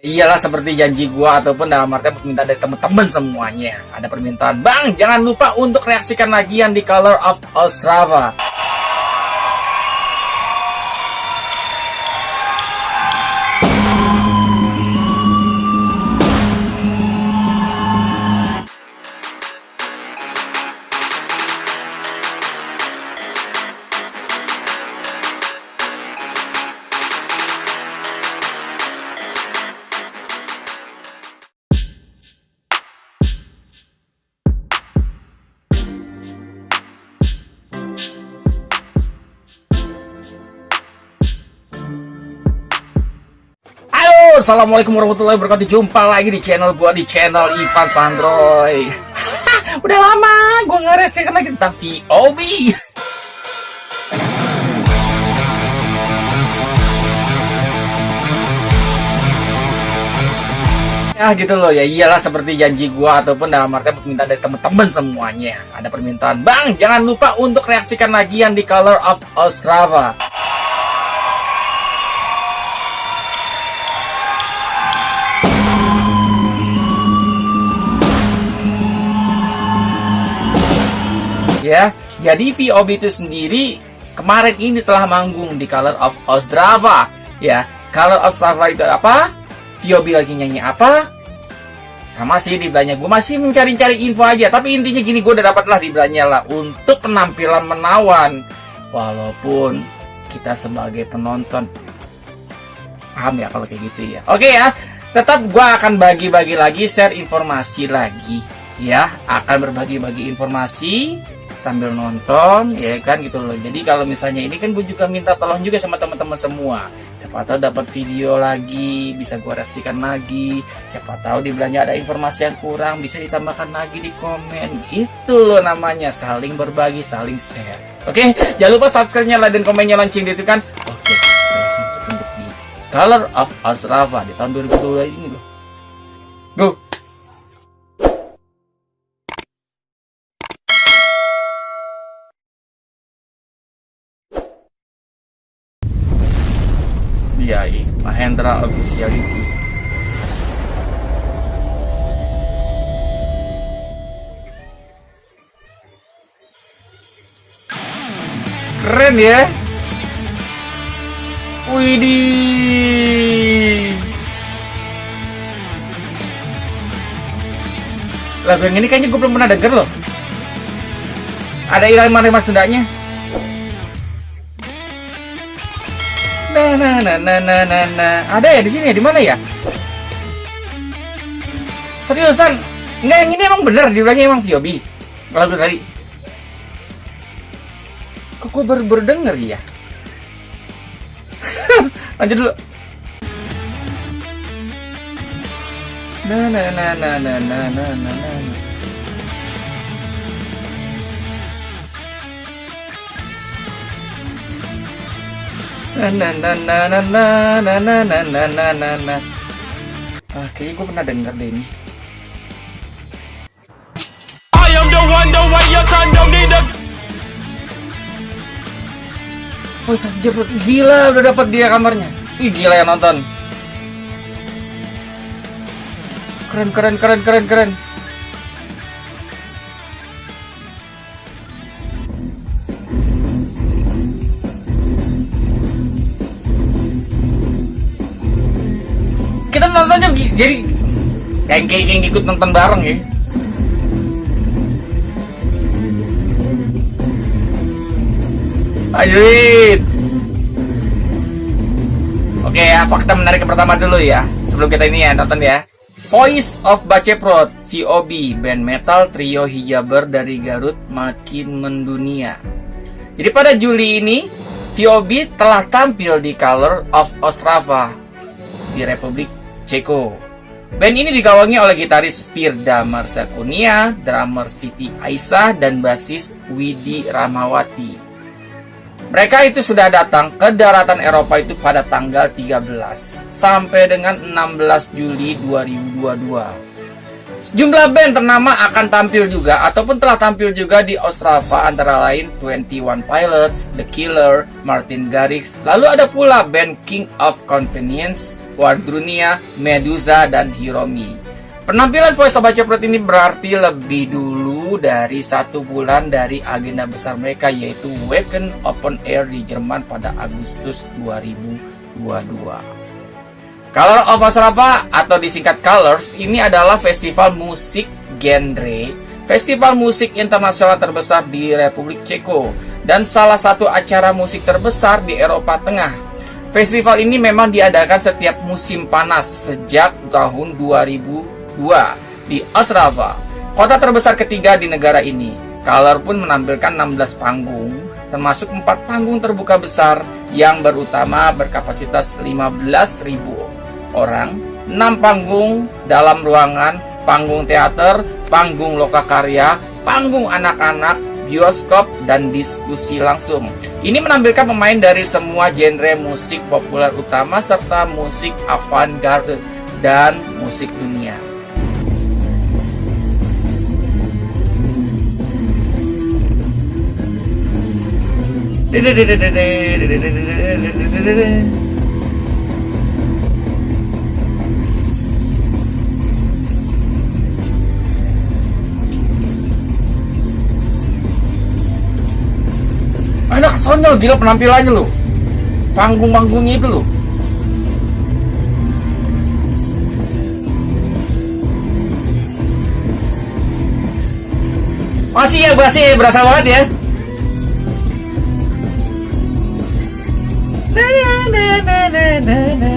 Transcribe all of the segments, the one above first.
Iyalah seperti janji gua ataupun dalam artian permintaan dari teman-teman semuanya. Ada permintaan, Bang, jangan lupa untuk reaksikan lagi yang di Color of Ostrava. Assalamualaikum warahmatullahi wabarakatuh. Jumpa lagi di channel gua di channel Ivan Sandroy. Udah lama gua nggak resekan lagi tentang VOB Ya gitu loh. Ya iyalah seperti janji gua ataupun dalam artian permintaan dari teman-teman semuanya. Ada permintaan. Bang jangan lupa untuk reaksikan lagi yang di Color of Ostrava ya. Jadi VOB itu sendiri kemarin ini telah manggung di Color of Ostrava ya. Color of Ostrava itu apa? VOB lagi nyanyi apa? Sama sih di belanja gue masih mencari-cari info aja Tapi intinya gini gue udah dapat lah di belanja lah Untuk penampilan menawan Walaupun kita sebagai penonton Paham ya kalau kayak gitu ya Oke ya Tetap gue akan bagi-bagi lagi Share informasi lagi Ya akan berbagi-bagi informasi sambil nonton ya kan gitu loh. Jadi kalau misalnya ini kan gue juga minta tolong juga sama teman-teman semua. Siapa tahu dapat video lagi bisa gue reaksikan lagi. Siapa tahu di belanja ada informasi yang kurang bisa ditambahkan lagi di komen. Itu loh namanya saling berbagi saling share. Oke jangan lupa subscribe nya like dan komennya lonceng itu kan? Oke terus untuk di Color of Asrafa di tahun 2022 ini loh go DIY Mahendra Officiality Keren ya? Widih. Lagu yang ini kayaknya gue belum pernah denger loh. Ada irama-irama Sundanya Nah, nah, nah, nah, nah, nah, nah. Ada ya di sini ya? Di mana ya? Seriusan? Enggak, yang ini emang bener dibilangnya emang VOB. Lagu tadi. Kok gue baru, denger ya? Lanjut dulu. Nah, nah, nah, nah, nah, nah, nah, nah, nah. na na na na na na na na na na na na na ah kayaknya gue pernah denger deh ini I am the one the way your son don't need a Voice of gila udah dapat dia kamarnya ih gila ya nonton keren keren keren keren keren kita nontonnya jadi kayak kayak ikut nonton bareng ya. Ajuin Oke ya, fakta menarik yang pertama dulu ya. Sebelum kita ini ya, nonton ya. Voice of Baceprot VOB Band metal trio hijaber dari Garut makin mendunia. Jadi pada Juli ini VOB telah tampil di Color of Ostrava di Republik Ceko. Band ini digawangi oleh gitaris Firda Marsakunia, drummer Siti Aisyah, dan basis Widi Ramawati. Mereka itu sudah datang ke daratan Eropa itu pada tanggal 13 sampai dengan 16 Juli 2022. Sejumlah band ternama akan tampil juga ataupun telah tampil juga di Ostrava antara lain 21 Pilots, The Killer, Martin Garrix, lalu ada pula band King of Convenience, Wardrunia, Medusa, dan Hiromi. Penampilan Voice of Bacoprot ini berarti lebih dulu dari satu bulan dari agenda besar mereka yaitu Wacken Open Air di Jerman pada Agustus 2022. Color of Ostrava atau disingkat Colors ini adalah festival musik genre, festival musik internasional terbesar di Republik Ceko dan salah satu acara musik terbesar di Eropa Tengah Festival ini memang diadakan setiap musim panas sejak tahun 2002 di Ostrava, kota terbesar ketiga di negara ini. Color pun menampilkan 16 panggung, termasuk 4 panggung terbuka besar yang berutama berkapasitas 15.000 orang, 6 panggung dalam ruangan, panggung teater, panggung lokakarya, panggung anak-anak, bioskop, dan diskusi langsung. Ini menampilkan pemain dari semua genre musik populer utama serta musik avant-garde dan musik dunia. Enak sonyol gila penampilannya lo. Panggung-panggungnya itu lo. Masih ya, masih berasa banget ya. Na, na, na, na, na, na,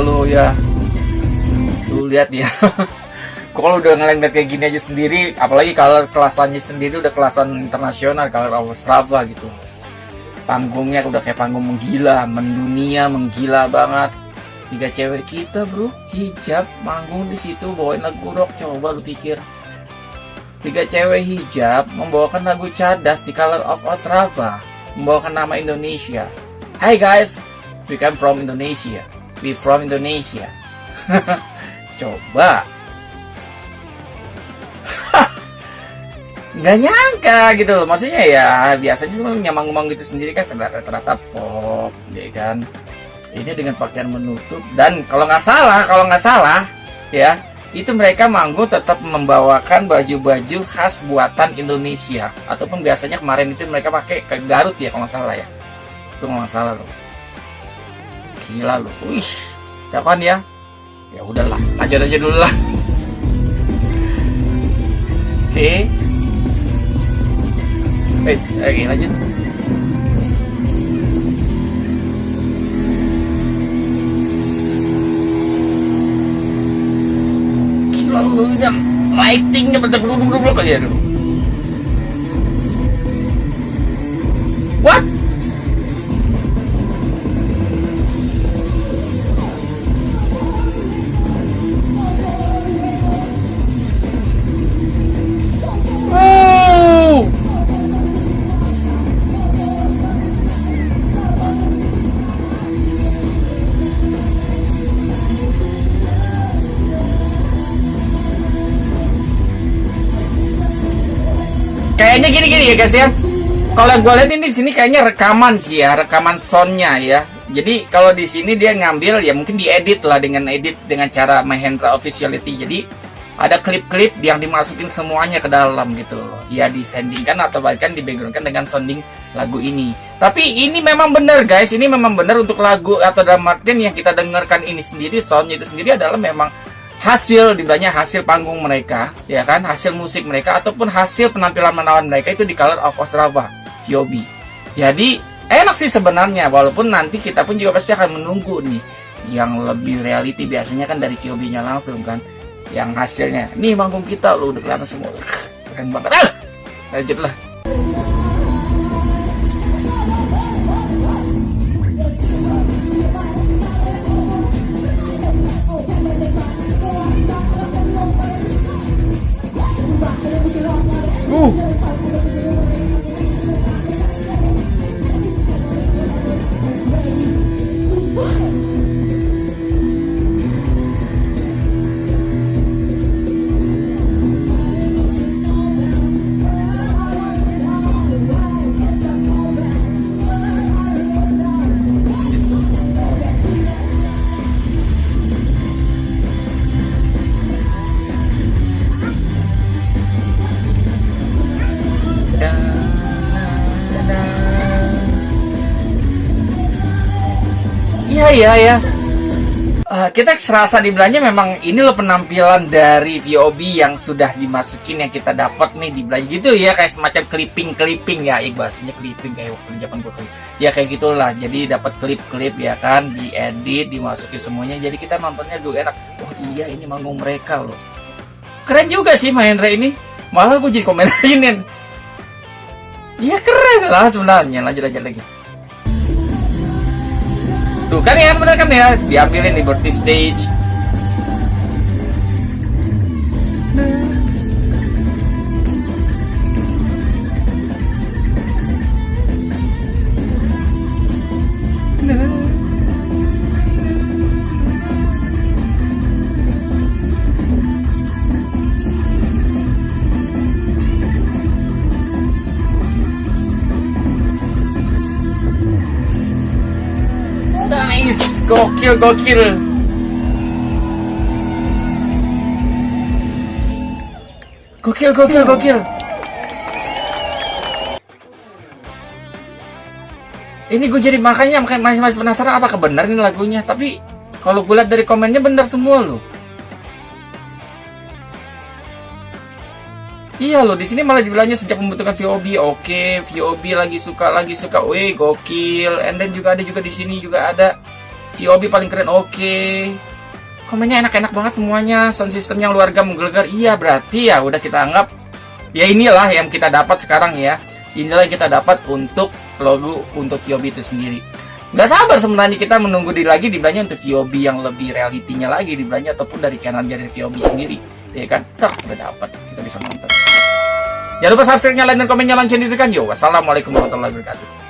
lu ya. Lu lihat ya. Kalau udah ngeliat kayak gini aja sendiri, apalagi kalau kelasannya sendiri udah kelasan internasional, kalau Strava gitu. Panggungnya udah kayak panggung menggila, mendunia, menggila banget. Tiga cewek kita bro, hijab, manggung di situ bawain lagu rock, coba lu pikir. Tiga cewek hijab membawakan lagu cadas di Color of Ostrava, membawakan nama Indonesia. Hai guys, we come from Indonesia. We from Indonesia. Coba. Nggak nyangka gitu loh. Maksudnya ya biasanya sih nyamang-nyamang gitu sendiri kan rata-rata pop, ya kan. Ini dengan pakaian menutup dan kalau nggak salah, kalau nggak salah, ya itu mereka manggung tetap membawakan baju-baju khas buatan Indonesia ataupun biasanya kemarin itu mereka pakai ke Garut ya kalau nggak salah ya itu nggak salah loh gila loh wih kapan ya? Ya udahlah lanjut aja dulu lah. Oke. Okay. eh lagi lanjut. Gila lu ini lightingnya bener-bener kayak aduh. what Kayaknya gini-gini ya guys ya. Kalau gue lihat ini di sini kayaknya rekaman sih ya, rekaman soundnya ya. Jadi kalau di sini dia ngambil ya mungkin diedit lah dengan edit dengan cara Mahendra Officiality. Jadi ada klip-klip yang dimasukin semuanya ke dalam gitu. Ya disandingkan atau bahkan di backgroundkan dengan sounding lagu ini. Tapi ini memang benar guys, ini memang benar untuk lagu atau dalam artian yang kita dengarkan ini sendiri soundnya itu sendiri adalah memang hasil dibilangnya hasil panggung mereka ya kan? Hasil musik mereka ataupun hasil penampilan menawan mereka itu di Color of Ostrava Fiobi jadi enak sih sebenarnya walaupun nanti kita pun juga pasti akan menunggu nih yang lebih reality biasanya kan dari Fiobi nya langsung kan yang hasilnya. Nih manggung kita lo udah kelihatan semua. Keren banget. Ah! Lanjutlah ya ya Uh, kita serasa di belanja memang ini loh penampilan dari VOB yang sudah dimasukin yang kita dapat nih di belanja gitu ya kayak semacam clipping clipping ya. Iqbal bahasanya clipping kayak waktu zaman gue ya kayak gitulah. Jadi dapat klip-klip ya kan diedit dimasukin semuanya. Jadi kita nontonnya dulu enak. Oh iya ini manggung mereka loh. Keren juga sih main Ray ini. Malah gue jadi komentarin. Ya keren lah sebenarnya. Lanjut lanjut lagi kan ya benar kan ya diambilin Liberty Stage. Gokil, gokil. Gokil, gokil, gokil. Ini gue jadi makanya masih masih penasaran apa kebenar ini lagunya. Tapi kalau gue lihat dari komennya benar semua loh. Iya loh, di sini malah dibilangnya sejak membutuhkan VOB. Oke, VOB lagi suka lagi suka. Wih, gokil. And then juga ada juga di sini juga ada VOB paling keren. Oke. Komennya enak-enak banget semuanya. Sound system yang luar menggelegar. Iya, berarti ya udah kita anggap ya inilah yang kita dapat sekarang ya. Inilah yang kita dapat untuk logo untuk VOB itu sendiri. Gak sabar sebenarnya kita menunggu di lagi di belanja untuk VOB yang lebih realitinya lagi di belanja ataupun dari kanan dari VOB sendiri ya kan tak udah dapat kita bisa nonton jangan lupa subscribe nyalain dan komen nyalain channel itu kan yo wassalamualaikum warahmatullahi wabarakatuh